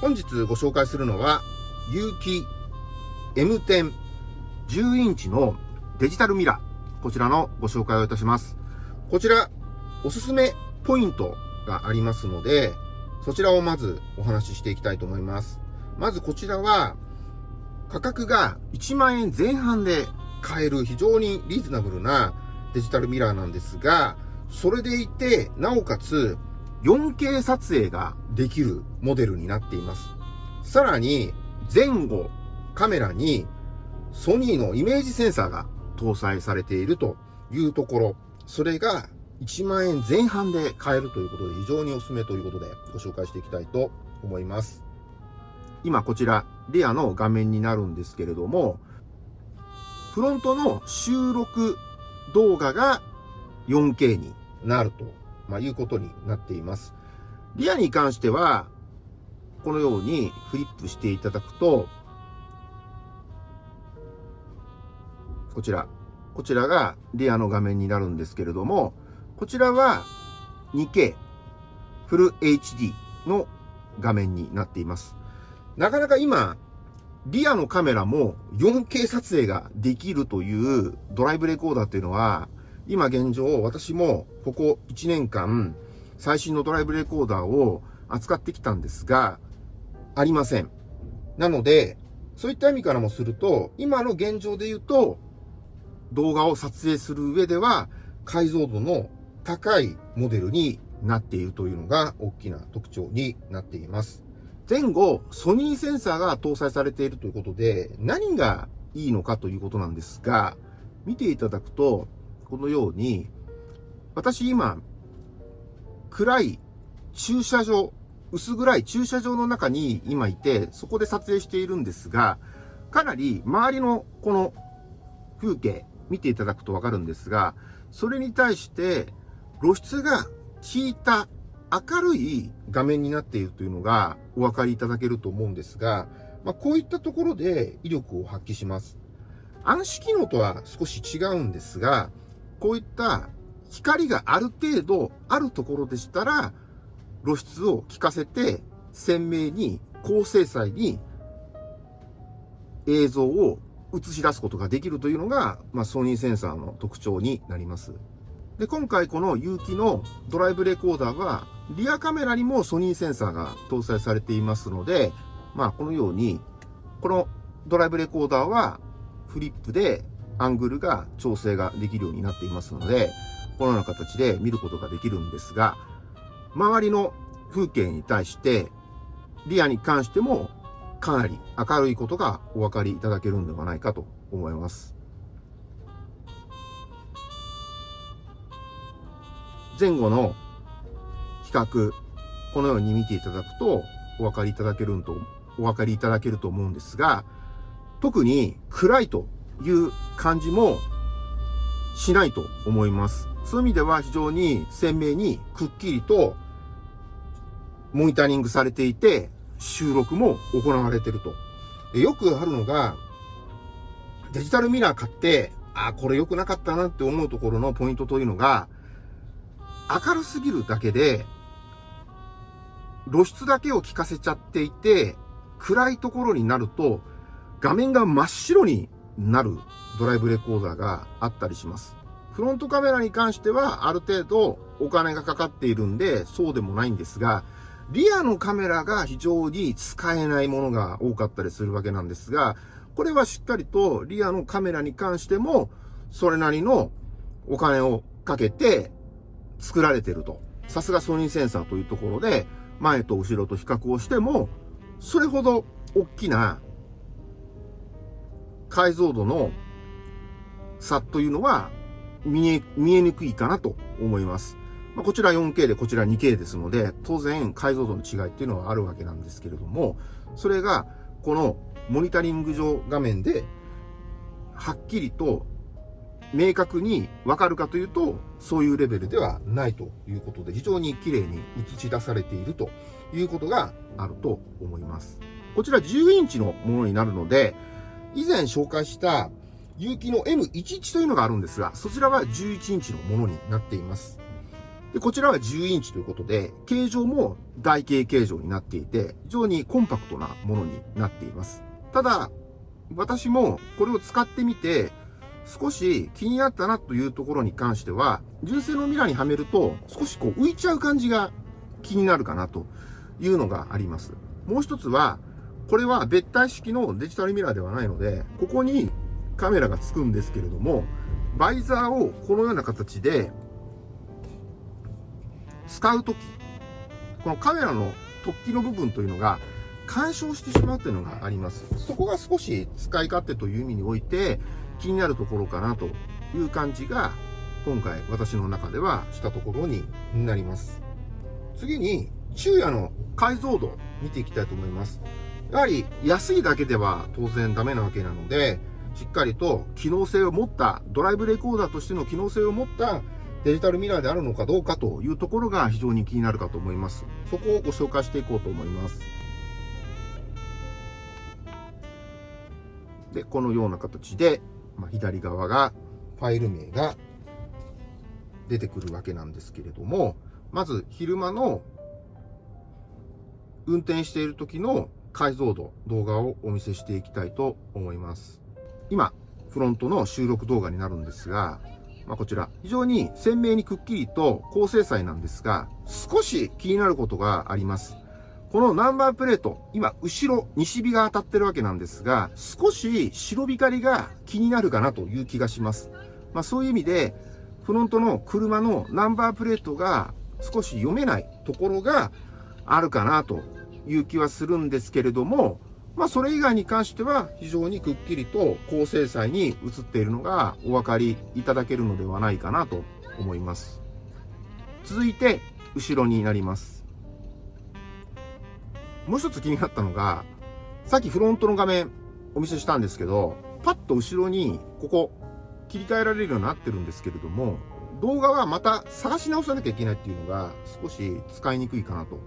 本日ご紹介するのは、有機 M10 10インチのデジタルミラー。こちらのご紹介をいたします。こちら、おすすめポイントがありますので、そちらをまずお話ししていきたいと思います。まずこちらは、価格が1万円前半で買える非常にリーズナブルなデジタルミラーなんですが、それでいて、なおかつ 4K 撮影ができるモデルになっています。さらに、前後カメラにソニーのイメージセンサーが搭載されているというところ、それが1万円前半で買えるということで非常におすすめということでご紹介していきたいと思います。今こちらレアの画面になるんですけれども、フロントの収録動画が 4K になると、まあ、いうことになっています。リアに関しては、このようにフリップしていただくと、こちら。こちらがリアの画面になるんですけれども、こちらは 2K フル HD の画面になっています。なかなか今、リアのカメラも 4K 撮影ができるというドライブレコーダーっていうのは、今現状私もここ1年間最新のドライブレコーダーを扱ってきたんですが、ありません。なので、そういった意味からもすると、今の現状で言うと、動画を撮影する上では解像度の高いモデルになっているというのが大きな特徴になっています。前後、ソニーセンサーが搭載されているということで、何がいいのかということなんですが、見ていただくと、このように、私今、暗い駐車場、薄暗い駐車場の中に今いて、そこで撮影しているんですが、かなり周りのこの風景、見ていただくとわかるんですが、それに対して露出が効いた明るい画面になっているというのがお分かりいただけると思うんですが、まあ、こういったところで威力を発揮します。暗視機能とは少し違うんですが、こういった光がある程度あるところでしたら、露出を効かせて鮮明に高精細に映像を映し出すことができるというのが、まあ、ソニーセンサーの特徴になります。で、今回この有機のドライブレコーダーは、リアカメラにもソニーセンサーが搭載されていますので、まあ、このように、このドライブレコーダーはフリップでアングルが調整ができるようになっていますので、このような形で見ることができるんですが、周りの風景に対して、リアに関してもかなり明るいことがお分かりいただけるんではないかと思います。前後の比較、このように見ていただくとお分かりいただけると、お分かりいただけると思うんですが、特に暗いという感じもしないと思います。そういう意味では非常に鮮明にくっきりとモニタリングされていて、収録も行われてると。よくあるのが、デジタルミラー買って、あ、これ良くなかったなって思うところのポイントというのが、明るすぎるだけで、露出だけを効かせちゃっていて、暗いところになると、画面が真っ白になるドライブレコーダーがあったりします。フロントカメラに関してはある程度お金がかかっているんでそうでもないんですが、リアのカメラが非常に使えないものが多かったりするわけなんですが、これはしっかりとリアのカメラに関しても、それなりのお金をかけて作られてると。さすがソニーセンサーというところで、前と後ろと比較をしても、それほど大きな解像度の差というのは見え、見えにくいかなと思います。まあ、こちら 4K でこちら 2K ですので、当然解像度の違いっていうのはあるわけなんですけれども、それがこのモニタリング上画面ではっきりと明確にわかるかというと、そういうレベルではないということで、非常に綺麗に映し出されているということがあると思います。こちら10インチのものになるので、以前紹介した有機の M11 というのがあるんですが、そちらは11インチのものになっています。で、こちらは10インチということで、形状も台形形状になっていて、非常にコンパクトなものになっています。ただ、私もこれを使ってみて、少し気になったなというところに関しては、純正のミラーにはめると少しこう浮いちゃう感じが気になるかなというのがあります。もう一つは、これは別体式のデジタルミラーではないので、ここにカメラがつくんですけれども、バイザーをこのような形で使うとき、このカメラの突起の部分というのが干渉してしまうというのがあります。そこが少し使い勝手という意味において気になるところかなという感じが今回私の中ではしたところになります。次に昼夜の解像度見ていきたいと思います。やはり安いだけでは当然ダメなわけなので、しっかりと機能性を持った、ドライブレコーダーとしての機能性を持ったデジタルミラーであるのかどうかというところが非常に気になるかと思います。そこをご紹介していこうと思います。で、このような形で、まあ、左側がファイル名が出てくるわけなんですけれども、まず昼間の運転している時の解像度、動画をお見せしていきたいと思います。今、フロントの収録動画になるんですが、まあ、こちら、非常に鮮明にくっきりと高精細なんですが、少し気になることがあります。このナンバープレート、今、後ろ、西日が当たってるわけなんですが、少し白光が気になるかなという気がします。まあ、そういう意味で、フロントの車のナンバープレートが少し読めないところがあるかなという気はするんですけれども、まあ、それ以外に関しては非常にくっきりと高精細に映っているのがお分かりいただけるのではないかなと思います。続いて、後ろになります。もう一つ気になったのが、さっきフロントの画面お見せしたんですけど、パッと後ろにここ切り替えられるようになってるんですけれども、動画はまた探し直さなきゃいけないっていうのが少し使いにくいかなと。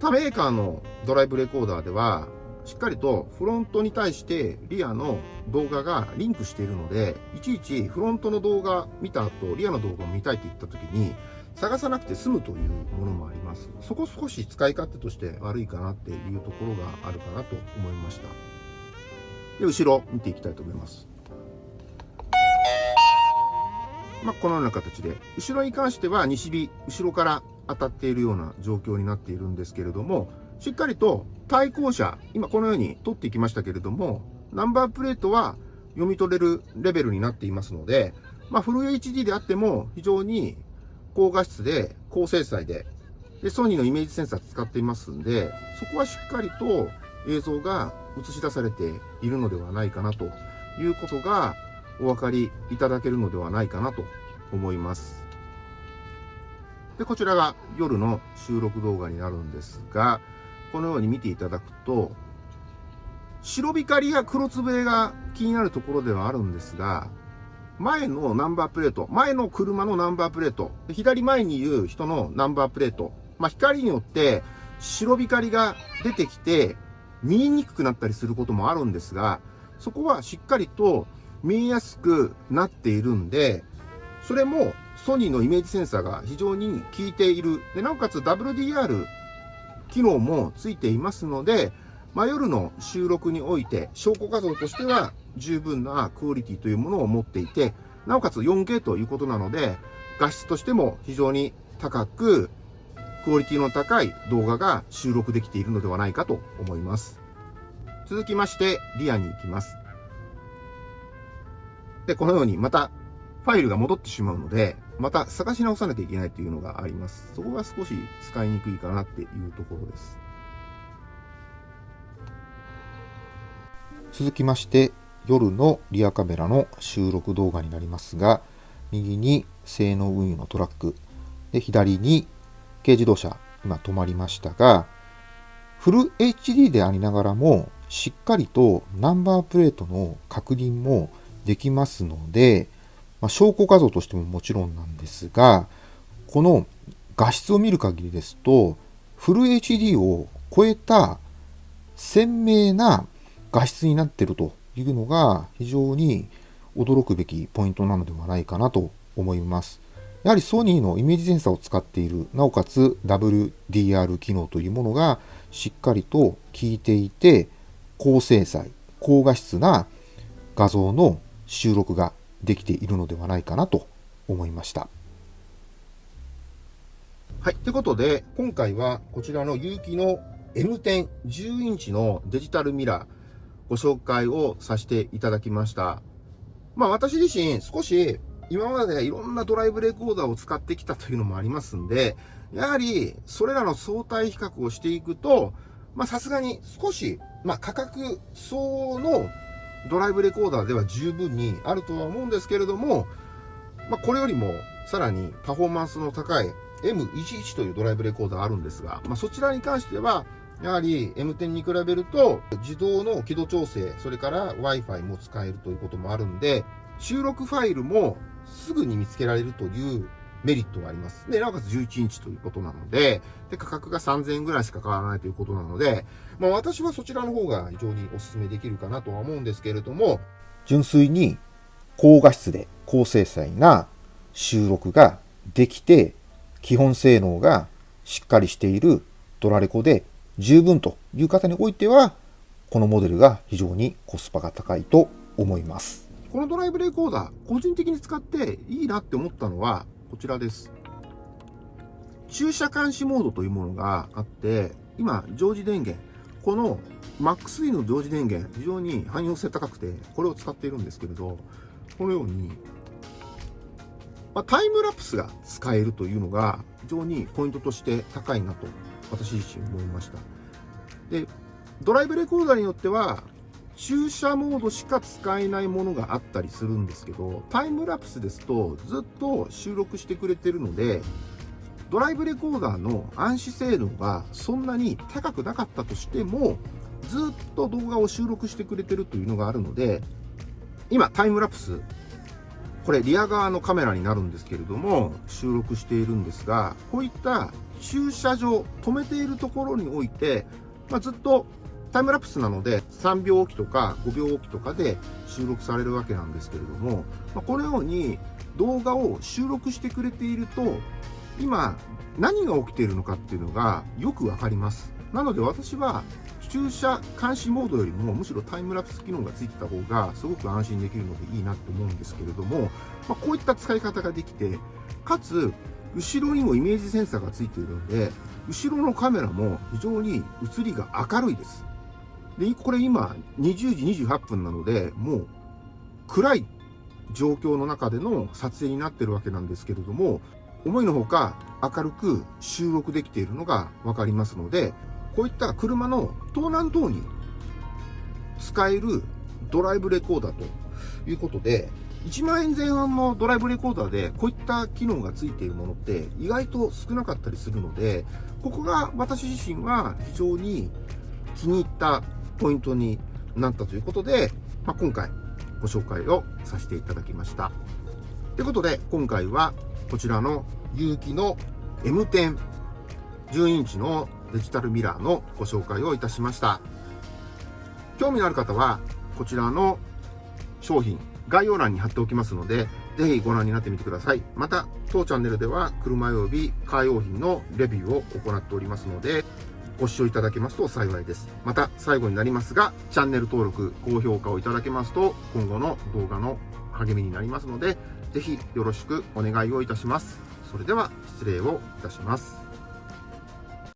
他メーカーのドライブレコーダーでは、しっかりとフロントに対してリアの動画がリンクしているので、いちいちフロントの動画見た後、リアの動画を見たいって言った時に、探さなくて済むというものもあります。そこ少し使い勝手として悪いかなっていうところがあるかなと思いました。で、後ろ見ていきたいと思います。まあ、このような形で、後ろに関しては西日、後ろから当たっているような状況になっているんですけれども、しっかりと対向車、今このように取っていきましたけれども、ナンバープレートは読み取れるレベルになっていますので、まあ、フル HD であっても非常に高画質で高精細で、で、ソニーのイメージセンサー使っていますんで、そこはしっかりと映像が映し出されているのではないかなということがお分かりいただけるのではないかなと思います。で、こちらが夜の収録動画になるんですが、このように見ていただくと、白光や黒つぶれが気になるところではあるんですが、前のナンバープレート、前の車のナンバープレート、左前にいる人のナンバープレート、まあ、光によって白光が出てきて見えにくくなったりすることもあるんですが、そこはしっかりと見えやすくなっているんで、それもソニーのイメージセンサーが非常に効いている。で、なおかつ WDR 機能もついていますので、まあ、夜の収録において証拠画像としては十分なクオリティというものを持っていて、なおかつ 4K ということなので、画質としても非常に高く、クオリティの高い動画が収録できているのではないかと思います。続きまして、リアに行きます。で、このようにまたファイルが戻ってしまうので、また探し直さなきゃいけないというのがあります。そこが少し使いにくいかなっていうところです。続きまして、夜のリアカメラの収録動画になりますが、右に性能運輸のトラック、で、左に軽自動車、今止まりましたが、フル HD でありながらも、しっかりとナンバープレートの確認もできますので、まあ、証拠画像としてももちろんなんですが、この画質を見る限りですと、フル HD を超えた鮮明な画質になっているというのが非常に驚くべきポイントなのではないかなと思います。やはりソニーのイメージセンサーを使っている、なおかつ WDR 機能というものがしっかりと効いていて、高精細、高画質な画像の収録ができているのではないかなと思いました。はい。ということで、今回はこちらの有機の M10 10インチのデジタルミラーご紹介をさせていただきました。まあ私自身少し今までいろんなドライブレコーダーを使ってきたというのもありますんで、やはりそれらの相対比較をしていくと、まあさすがに少し、まあ価格層のドライブレコーダーでは十分にあるとは思うんですけれども、まあこれよりもさらにパフォーマンスの高い M11 というドライブレコーダーあるんですが、まあそちらに関しては、やはり M10 に比べると自動の輝度調整、それから Wi-Fi も使えるということもあるんで、収録ファイルもすぐに見つけられるというメリットがあります。で、なおかつ11インチということなので、で、価格が3000円ぐらいしか変わらないということなので、まあ私はそちらの方が非常にお勧めできるかなとは思うんですけれども、純粋に高画質で高精細な収録ができて、基本性能がしっかりしているドラレコで十分という方においては、このモデルが非常にコスパが高いと思います。このドライブレコーダー、個人的に使っていいなって思ったのは、こちらです。駐車監視モードというものがあって、今、常時電源、この MAX-E の常時電源、非常に汎用性高くて、これを使っているんですけれど、このように、まあ、タイムラプスが使えるというのが、非常にポイントとして高いなと、私自身思いました。で、ドライブレコーダーによっては、駐車モードしか使えないものがあったりするんですけど、タイムラプスですとずっと収録してくれてるので、ドライブレコーダーの暗視性能がそんなに高くなかったとしても、ずっと動画を収録してくれてるというのがあるので、今タイムラプス、これリア側のカメラになるんですけれども、収録しているんですが、こういった駐車場、止めているところにおいて、まあ、ずっとタイムラプスなので3秒おきとか5秒おきとかで収録されるわけなんですけれども、ま、このように動画を収録してくれていると今何が起きているのかっていうのがよくわかります。なので私は駐車監視モードよりもむしろタイムラプス機能がついてた方がすごく安心できるのでいいなって思うんですけれども、まあ、こういった使い方ができて、かつ後ろにもイメージセンサーがついているので、後ろのカメラも非常に映りが明るいです。で、これ今、20時28分なので、もう暗い状況の中での撮影になってるわけなんですけれども、思いのほか明るく収録できているのがわかりますので、こういった車の盗難等に使えるドライブレコーダーということで、1万円前半のドライブレコーダーでこういった機能がついているものって意外と少なかったりするので、ここが私自身は非常に気に入ったポイントになったということで、まあ、今回ご紹介をさせていただきました。ということで、今回はこちらの有機の M10 10インチのデジタルミラーのご紹介をいたしました。興味のある方は、こちらの商品、概要欄に貼っておきますので、ぜひご覧になってみてください。また、当チャンネルでは車及びカー用品のレビューを行っておりますので、ご視聴いただけますと幸いです。また最後になりますが、チャンネル登録、高評価をいただけますと、今後の動画の励みになりますので、ぜひよろしくお願いをいたします。それでは失礼をいたします。